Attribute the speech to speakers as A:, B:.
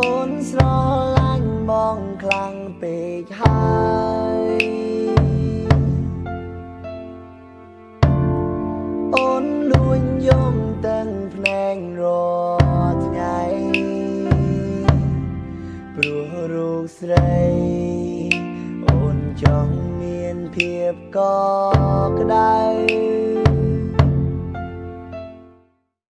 A: អូនស្រឡាញ់បងខ្លាំងពេកហើយអូនលួញយំទាំងភ្នែងរាល់ថ្ងៃព្រោះរូបស្រីអូនចង់មានភាពកក់ក្ដៅ